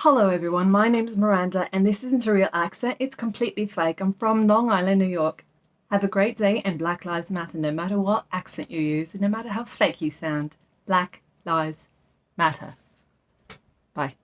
Hello everyone, my name is Miranda and this isn't a real accent, it's completely fake. I'm from Long Island, New York. Have a great day and Black Lives Matter no matter what accent you use and no matter how fake you sound. Black Lives Matter. Bye.